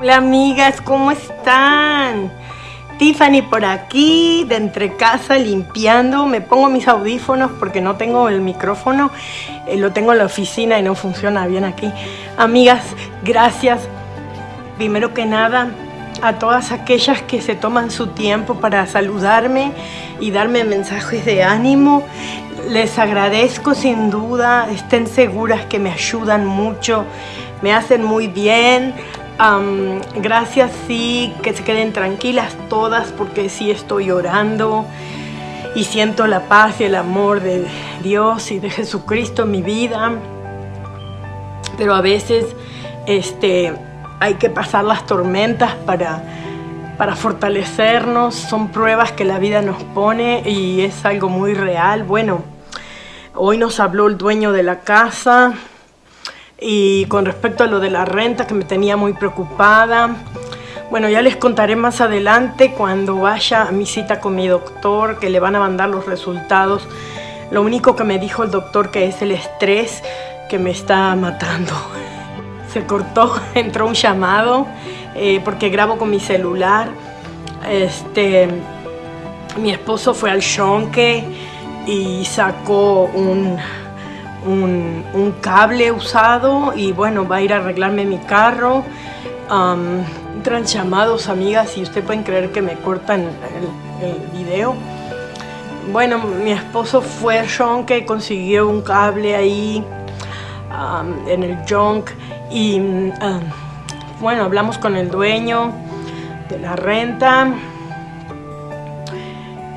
Hola amigas, ¿cómo están? Tiffany por aquí, de entre casa, limpiando. Me pongo mis audífonos porque no tengo el micrófono. Eh, lo tengo en la oficina y no funciona bien aquí. Amigas, gracias. Primero que nada, a todas aquellas que se toman su tiempo para saludarme y darme mensajes de ánimo. Les agradezco sin duda, estén seguras que me ayudan mucho, me hacen muy bien. gracias, sí, que se queden tranquilas todas porque sí estoy orando y siento la paz y el amor de Dios y de Jesucristo en mi vida. Pero a veces este, hay que pasar las tormentas para, para fortalecernos, son pruebas que la vida nos pone y es algo muy real. Bueno, hoy nos habló el dueño de la casa y con respecto a lo de la renta que me tenía muy preocupada. Bueno, ya les contaré más adelante cuando vaya a mi cita con mi doctor, que le van a mandar los resultados. Lo único que me dijo el doctor que es el estrés que me está matando se cortó, entró un llamado eh, porque grabo con mi celular. Este, mi esposo fue al shonke y sacó un, un, cable usado y bueno, va a ir a arreglarme mi carro. entran llamados, amigas, y ustedes pueden creer que me cortan el, video. Bueno, mi esposo fue al shonke, consiguió un cable ahí en el junk y bueno, hablamos con el dueño de la renta.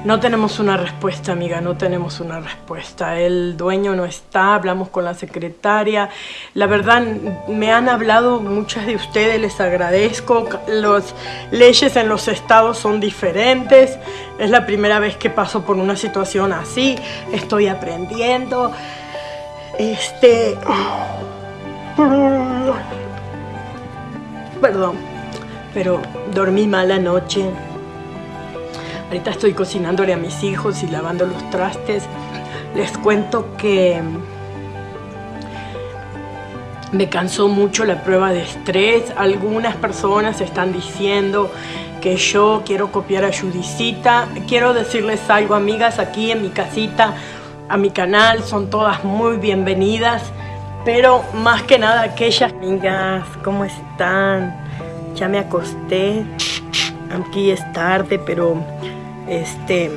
No tenemos una respuesta, amiga, no tenemos una respuesta. El dueño no está, hablamos con la secretaria. La verdad, me han hablado muchas de ustedes, les agradezco. Las leyes en los estados son diferentes. Es la primera vez que paso por una situación así. Estoy aprendiendo. Este... Perdón, pero dormí mal anoche. Ahorita estoy cocinándole a mis hijos y lavando los trastes. Les cuento que me cansó mucho la prueba de estrés. Algunas personas están diciendo que yo quiero copiar a Judicita. Quiero decirles algo, amigas, aquí en mi casita, a mi canal, son todas muy bienvenidas. Pero más que nada aquellas amigas, ¿cómo están? Ya me acosté, aquí es tarde, pero este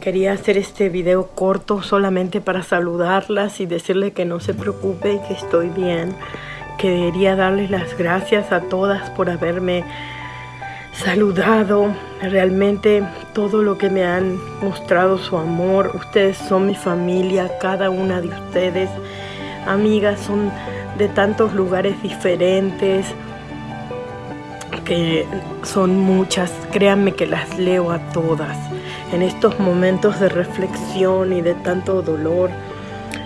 quería hacer este video corto solamente para saludarlas y decirles que no se preocupe, que estoy bien. Quería darles las gracias a todas por haberme saludado. Realmente todo lo que me han mostrado su amor. Ustedes son mi familia, cada una de ustedes. Amigas, son de tantos lugares diferentes son muchas. Créanme que las leo a todas. En estos momentos de reflexión y de tanto dolor.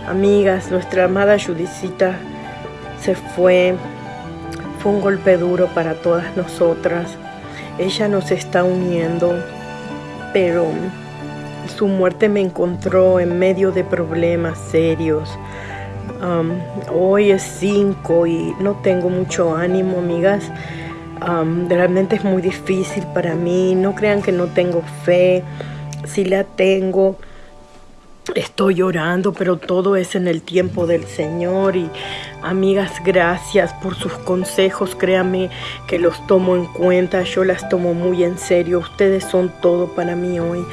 Amigas, nuestra amada Judicita se fue. Fue un golpe duro para todas nosotras ella nos está uniendo, pero su muerte me encontró en medio de problemas serios. Hoy es 5 y no tengo mucho ánimo, amigas. Um, realmente es muy difícil para mí. No crean que no tengo fe. Si la tengo, estoy llorando, pero todo es en el tiempo del Señor. Y amigas, gracias por sus consejos. Créame que los tomo en cuenta. Yo las tomo muy en serio. Ustedes son todo para mí hoy.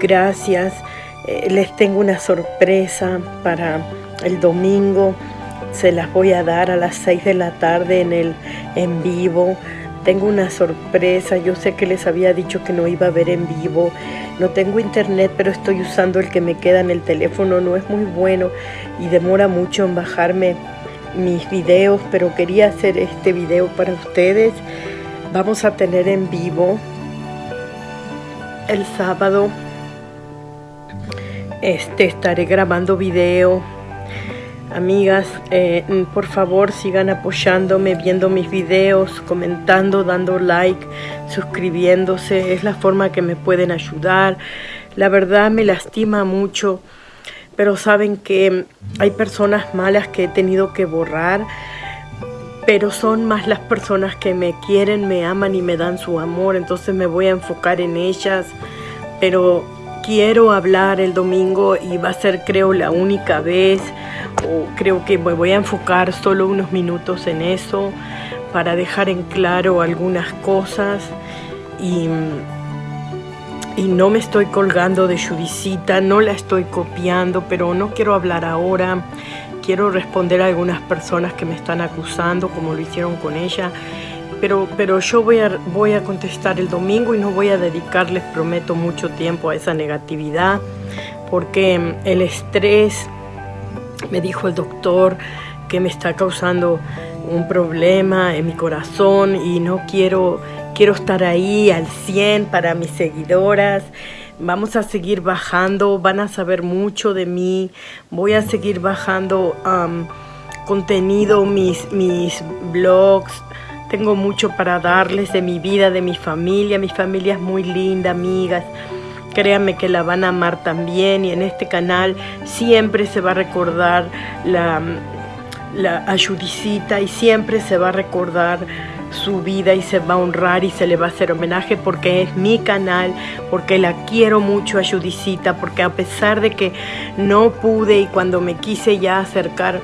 Gracias. Eh, les tengo una sorpresa para el domingo. Se las voy a dar a las 6 de la tarde en el en vivo. Tengo una sorpresa. Yo sé que les había dicho que no iba a ver en vivo no tengo internet, pero estoy usando el que me queda en el teléfono. No es muy bueno y demora mucho en bajarme mis videos, pero quería hacer este video para ustedes. Vamos a tener en vivo el sábado. Este estaré grabando video Amigas, eh, por favor sigan apoyándome, viendo mis videos, comentando, dando like, suscribiéndose. Es la forma que me pueden ayudar. La verdad me lastima mucho, pero saben que hay personas malas que he tenido que borrar. pero son más las personas que me quieren, me aman y me dan su amor, entonces me voy a enfocar en ellas, pero quiero hablar el domingo y va a ser creo la única vez, creo que me voy a enfocar solo unos minutos en eso para dejar en claro algunas cosas. Y, y no me estoy colgando de Judicita, no la estoy copiando, pero no quiero hablar ahora. Quiero responder a algunas personas que me están acusando, como lo hicieron con ella, pero, pero yo voy a, voy a contestar el domingo y no voy a dedicarles, prometo, mucho tiempo a esa negatividad, porque el estrés, me dijo el doctor, que me está causando un problema en mi corazón y no quiero, quiero estar ahí al 100 para mis seguidoras Vamos a seguir bajando, van a saber mucho de mí. Voy a seguir bajando contenido, mis, mis blogs. Tengo mucho para darles de mi vida, de mi familia. Mi familia es muy linda, amigas. Créanme que la van a amar también y en este canal siempre se va a recordar la, la ayudicita y siempre se va a recordar su vida y se va a honrar y se le va a hacer homenaje porque es mi canal, porque la quiero mucho a Judicita, porque a pesar de que no pude y cuando me quise ya acercar,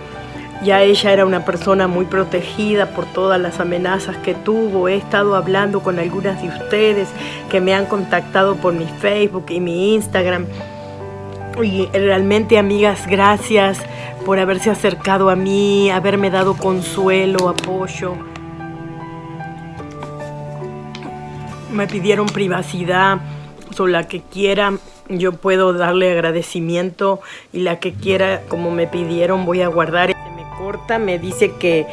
ya ella era una persona muy protegida por todas las amenazas que tuvo. He estado hablando con algunas de ustedes que me han contactado por mi Facebook y mi Instagram. Y realmente, amigas, gracias por haberse acercado a mí, haberme dado consuelo, apoyo. me pidieron privacidad, o la que quiera yo puedo darle agradecimiento y la que quiera como me pidieron voy a guardar. Corta, me dice que,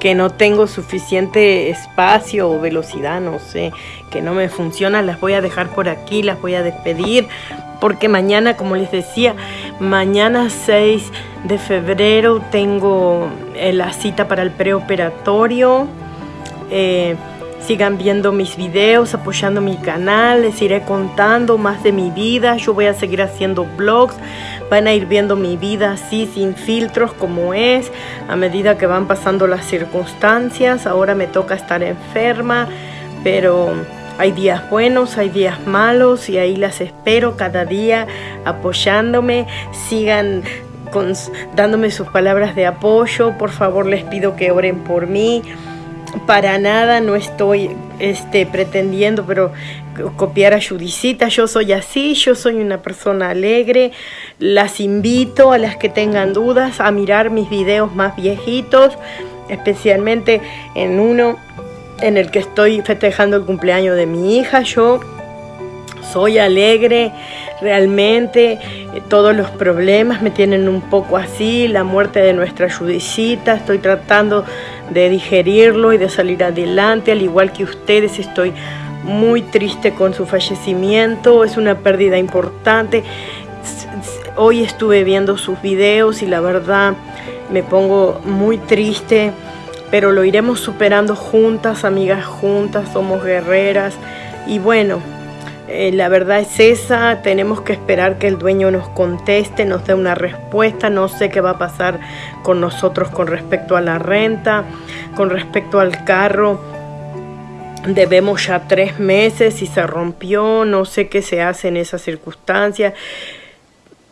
que no tengo suficiente espacio o velocidad, no sé, que no me funciona, las voy a dejar por aquí, las voy a despedir porque mañana, como les decía, mañana 6 de febrero tengo eh, la cita para el preoperatorio. Eh, Sigan viendo mis videos, apoyando mi canal, les iré contando más de mi vida. Yo voy a seguir haciendo vlogs, van a ir viendo mi vida así, sin filtros como es, a medida que van pasando las circunstancias. Ahora me toca estar enferma, pero hay días buenos, hay días malos y ahí las espero cada día apoyándome. Sigan dándome sus palabras de apoyo. Por favor les pido que oren por mí para nada no estoy este, pretendiendo, pero copiar a Judicita, yo soy así, yo soy una persona alegre, las invito a las que tengan dudas a mirar mis videos más viejitos, especialmente en uno en el que estoy festejando el cumpleaños de mi hija, yo soy alegre, realmente eh, todos los problemas me tienen un poco así, la muerte de nuestra Judicita, estoy tratando de digerirlo y de salir adelante, al igual que ustedes estoy muy triste con su fallecimiento, es una pérdida importante. Hoy estuve viendo sus videos y la verdad me pongo muy triste, pero lo iremos superando juntas, amigas juntas, somos guerreras y bueno, eh, la verdad es esa, tenemos que esperar que el dueño nos conteste, nos dé una respuesta, no sé qué va a pasar con nosotros con respecto a la renta, con respecto al carro. Debemos ya tres meses y se rompió, no sé qué se hace en esas circunstancias.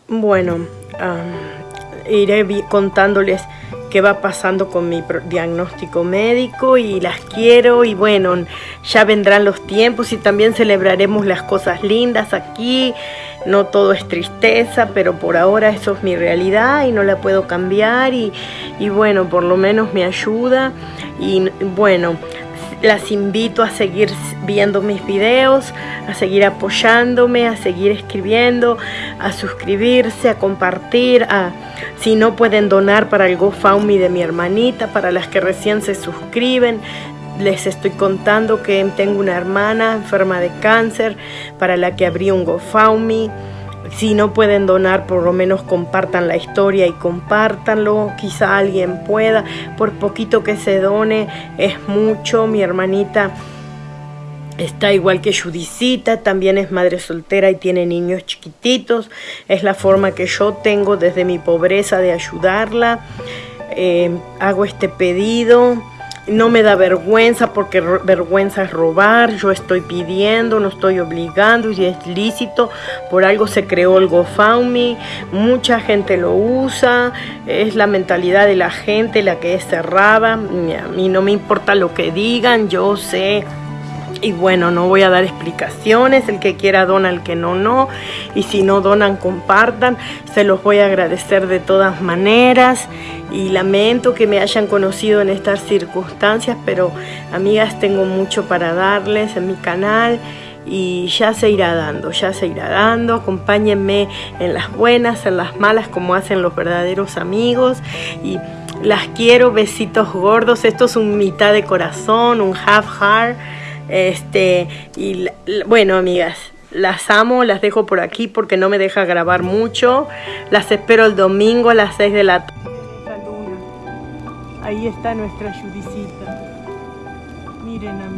Bueno, iré contándoles qué va pasando con mi diagnóstico médico y las quiero y bueno, ya vendrán los tiempos y también celebraremos las cosas lindas aquí. No todo es tristeza, pero por ahora eso es mi realidad y no la puedo cambiar y, y bueno, por lo menos me ayuda y bueno, las invito a seguir viendo mis videos, a seguir apoyándome, a seguir escribiendo, a suscribirse, a compartir, a si no pueden donar para el GoFundMe de mi hermanita, para las que recién se suscriben, les estoy contando que tengo una hermana enferma de cáncer para la que abrí un GoFundMe si no pueden donar, por lo menos compartan la historia y compártanlo. Quizá alguien pueda. Por poquito que se done, es mucho. Mi hermanita está igual que Judicita, también es madre soltera y tiene niños chiquititos. Es la forma que yo tengo desde mi pobreza de ayudarla. Eh, hago este pedido no me da vergüenza porque vergüenza es robar, yo estoy pidiendo, no estoy obligando y es lícito, por algo se creó el GoFundMe, mucha gente lo usa, es la mentalidad de la gente la que es cerrada, a mí no me importa lo que digan, yo sé y bueno, no voy a dar explicaciones, el que quiera dona, el que no, no. Y si no donan, compartan. Se los voy a agradecer de todas maneras. Y lamento que me hayan conocido en estas circunstancias, pero amigas, tengo mucho para darles en mi canal y ya se irá dando, ya se irá dando. Acompáñenme en las buenas, en las malas, como hacen los verdaderos amigos. Y las quiero, besitos gordos. Esto es un mitad de corazón, un half heart. Este, y bueno, amigas, las amo, las dejo por aquí porque no me deja grabar mucho. Las espero el domingo a las 6 de la tarde. Ahí está nuestra Judicita. Miren.